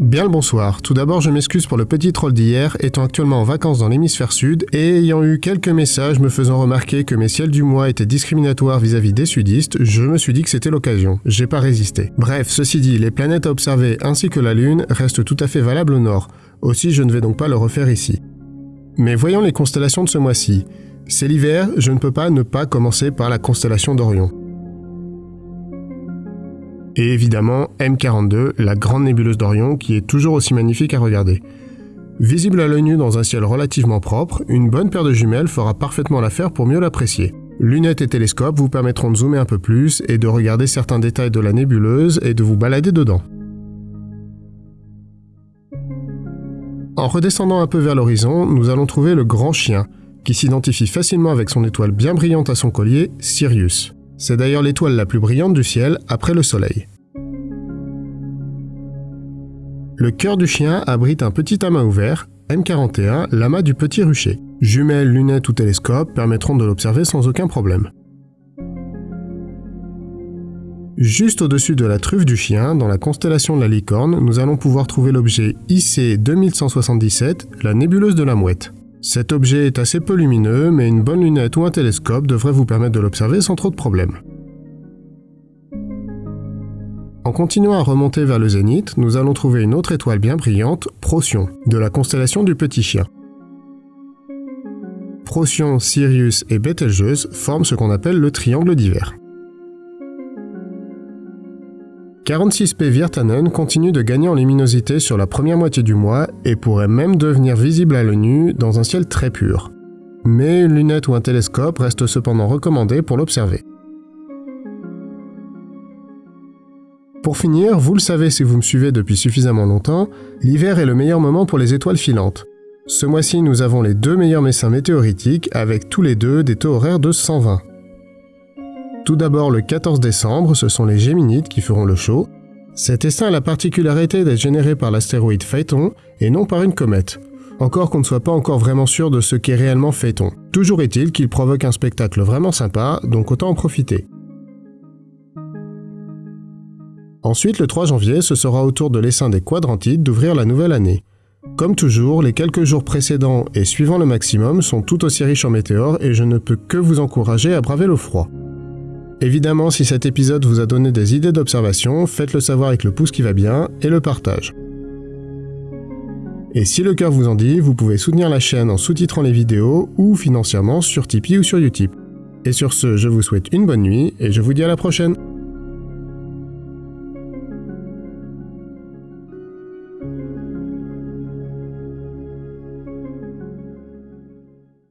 Bien le bonsoir. Tout d'abord, je m'excuse pour le petit troll d'hier, étant actuellement en vacances dans l'hémisphère sud et ayant eu quelques messages me faisant remarquer que mes ciels du mois étaient discriminatoires vis-à-vis des sudistes, je me suis dit que c'était l'occasion. J'ai pas résisté. Bref, ceci dit, les planètes à observer ainsi que la Lune restent tout à fait valables au nord. Aussi, je ne vais donc pas le refaire ici. Mais voyons les constellations de ce mois-ci. C'est l'hiver, je ne peux pas ne pas commencer par la constellation d'Orion. Et évidemment, M42, la grande nébuleuse d'Orion, qui est toujours aussi magnifique à regarder. Visible à l'œil nu dans un ciel relativement propre, une bonne paire de jumelles fera parfaitement l'affaire pour mieux l'apprécier. Lunettes et télescopes vous permettront de zoomer un peu plus et de regarder certains détails de la nébuleuse et de vous balader dedans. En redescendant un peu vers l'horizon, nous allons trouver le grand chien, qui s'identifie facilement avec son étoile bien brillante à son collier, Sirius. C'est d'ailleurs l'étoile la plus brillante du ciel après le Soleil. Le cœur du chien abrite un petit amas ouvert, M41, l'amas du petit rucher. Jumelles, lunettes ou télescopes permettront de l'observer sans aucun problème. Juste au-dessus de la truffe du chien, dans la constellation de la licorne, nous allons pouvoir trouver l'objet IC 2177, la nébuleuse de la mouette. Cet objet est assez peu lumineux, mais une bonne lunette ou un télescope devrait vous permettre de l'observer sans trop de problèmes. En continuant à remonter vers le zénith, nous allons trouver une autre étoile bien brillante, Procyon, de la constellation du Petit Chien. Procyon, Sirius et Betelgeuse forment ce qu'on appelle le triangle d'hiver. 46P Virtanen continue de gagner en luminosité sur la première moitié du mois et pourrait même devenir visible à l'œil nu dans un ciel très pur. Mais une lunette ou un télescope reste cependant recommandé pour l'observer. Pour finir, vous le savez si vous me suivez depuis suffisamment longtemps, l'hiver est le meilleur moment pour les étoiles filantes. Ce mois-ci, nous avons les deux meilleurs messins météoritiques avec tous les deux des taux horaires de 120. Tout d'abord, le 14 décembre, ce sont les Géminides qui feront le show. Cet essaim a la particularité d'être généré par l'astéroïde Phaéton et non par une comète. Encore qu'on ne soit pas encore vraiment sûr de ce qu'est réellement Phaéton. Toujours est-il qu'il provoque un spectacle vraiment sympa, donc autant en profiter. Ensuite, le 3 janvier, ce sera au tour de l'essaim des Quadrantides d'ouvrir la nouvelle année. Comme toujours, les quelques jours précédents et suivant le maximum sont tout aussi riches en météores et je ne peux que vous encourager à braver le froid. Évidemment, si cet épisode vous a donné des idées d'observation, faites-le savoir avec le pouce qui va bien et le partage. Et si le cœur vous en dit, vous pouvez soutenir la chaîne en sous-titrant les vidéos ou financièrement sur Tipeee ou sur Utip. Et sur ce, je vous souhaite une bonne nuit et je vous dis à la prochaine